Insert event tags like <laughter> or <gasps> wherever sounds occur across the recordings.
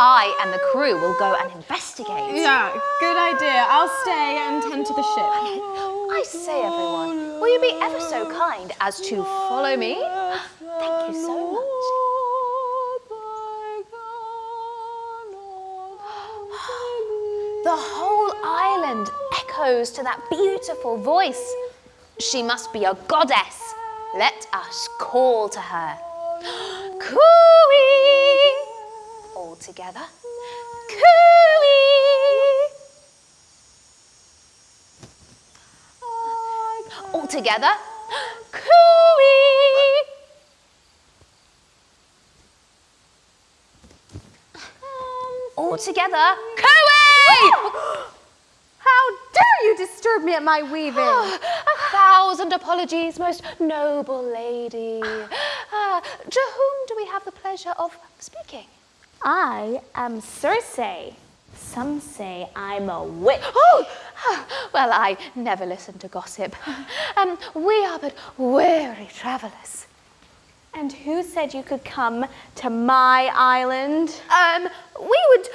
I and the crew will go and investigate. Yeah, good idea. I'll stay and tend to the ship. I say, everyone, will you be ever so kind as to follow me? Thank you so much. The whole island echoes to that beautiful voice. She must be a goddess. Let us call to her. <gasps> Cooey! Together. Cooey! All together. Cooey! All together. Cooey! How dare you disturb me at my weaving? A thousand apologies, most noble lady. Ah, to whom do we have the pleasure of speaking? I am Circe. Some say I'm a witch. Oh, <sighs> well, I never listen to gossip. <laughs> Um, we are but weary travellers. And who said you could come to my island? Um, we would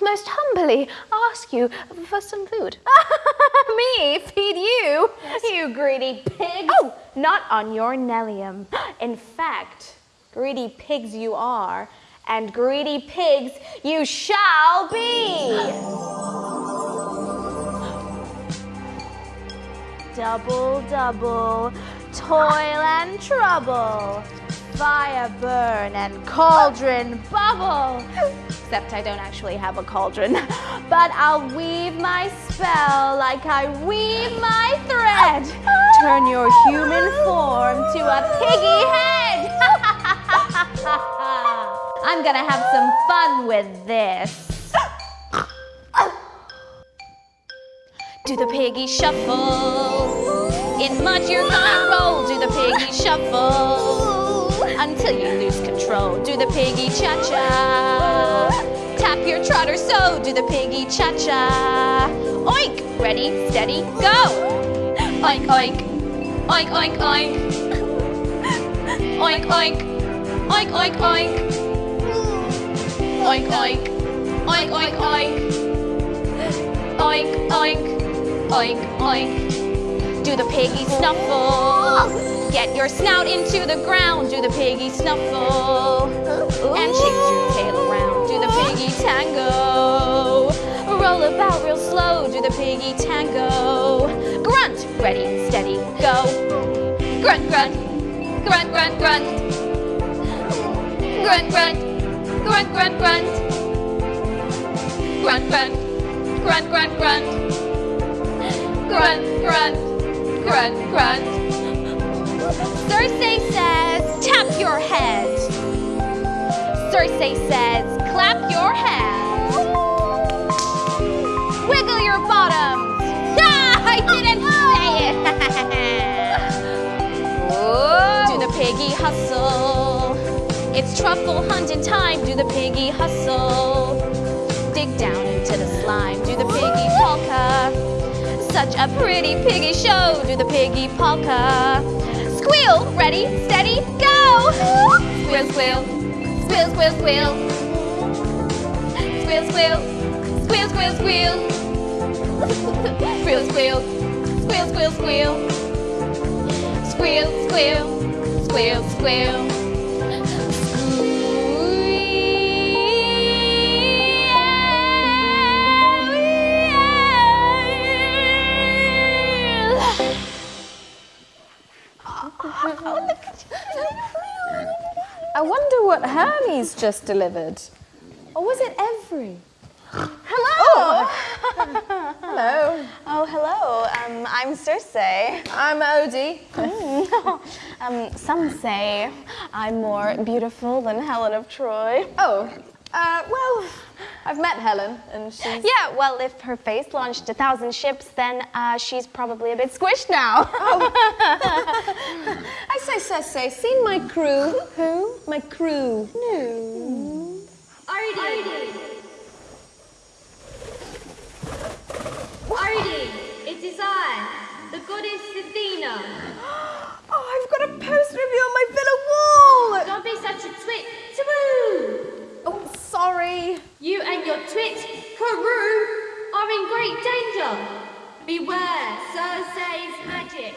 most humbly ask you for some food. <laughs> Me? Feed you? You greedy pigs. Oh. Not on your Nellium. <gasps> In fact, greedy pigs you are, and greedy pigs you shall be. Double, double, toil and trouble, fire burn and cauldron bubble. Except I don't actually have a cauldron, <laughs> but I'll weave my spell like I weave my thread. Turn your human form to a piggy head. I'm gonna have some fun with this. Do the piggy shuffle. In mud you're gonna roll. Do the piggy shuffle. Until you lose control. Do the piggy cha-cha. Tap your trotter so. Do the piggy cha-cha. Oink! Ready, steady, go! Oink, oink. Oink, oink, oink. Oink, oink. Oink, oink, oink. Oink, oink. Oink, oink, oink. Oink, oink. Oink, oink. Do the piggy snuffle. Get your snout into the ground. Do the piggy snuffle. And shake your tail around. Do the piggy tango. Roll about real slow. Do the piggy tango. Grunt. Ready, steady, go. Grunt, grunt. Grunt, grunt, grunt. Grunt, grunt. Grunt, grunt, grunt. Grunt, grunt. Grunt, grunt, grunt. Grunt, grunt, grunt, grunt. Circe says, tap your head. Circe says, clap your hands. Wiggle your bottoms. Ah, <laughs> I didn't say it. <laughs> Do the piggy hustle. It's truffle hunting time. Do the piggy hustle. Dig down into the slime. Do the piggy polka. Such a pretty piggy show. Do the piggy polka. Squeal, ready, steady, go. Squeal, squeal, squeal, squeal, squeal. Squeal, squeal, squeal, squeal, squeal. Squeal, squeal, squeal, squeal, squeal. Squeal, squeal, squeal, squeal. What Hermes just delivered. Or was it Every? Hello. <laughs> Hello. Oh, hello. Um, I'm Circe. I'm Odie. <laughs> Um, some say I'm more beautiful than Helen of Troy. Oh, uh, well, I've met Helen and she's... Yeah, well, if her face launched a thousand ships, then uh, she's probably a bit squished now. <laughs> I say, Circe, seen my crew? Who? My crew. No. Arden! Arden, it is I, the goddess Athena. <gasps> Oh, I've got a poster of you on my villa wall! Don't be such a twit. Taboo! Oh, sorry. You and and your twit, Karoo, are in great danger. Beware Circe's magic.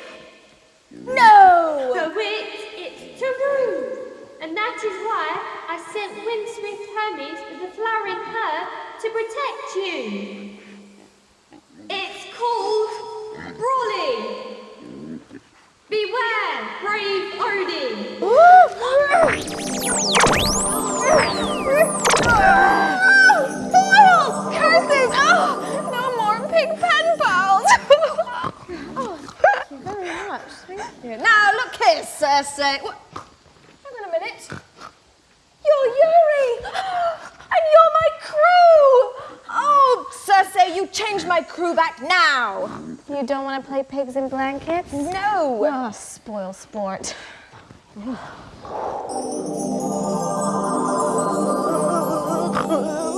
No! The wit, it's Taroo. And that is why I sent Windsmith Hermes with the flowering her to protect you. It's called Brawly. Beware, brave Odin. Minute. You're Yuri! <gasps> And you're my crew! Oh, Circe, you changed my crew back now! You don't want to play pigs in blankets? No! Oh, spoil sport. <laughs>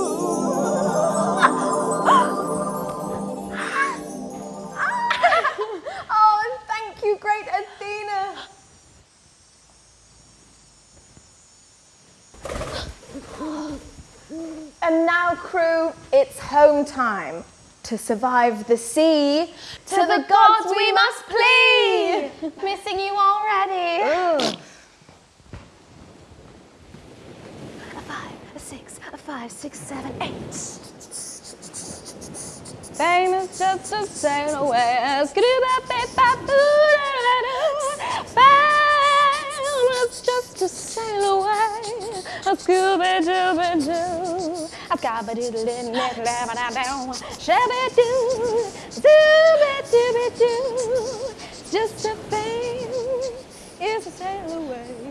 Crew, it's home time. To survive the sea, to, the, gods we must plead! Missing you already. A five, a six, a five, six, seven, eight. Fame is just a sail away. Fame is just a sail away. A scooby dooby doo. Gabba doodle doo. Shabba doo. Doo. Just a fame is a sail away.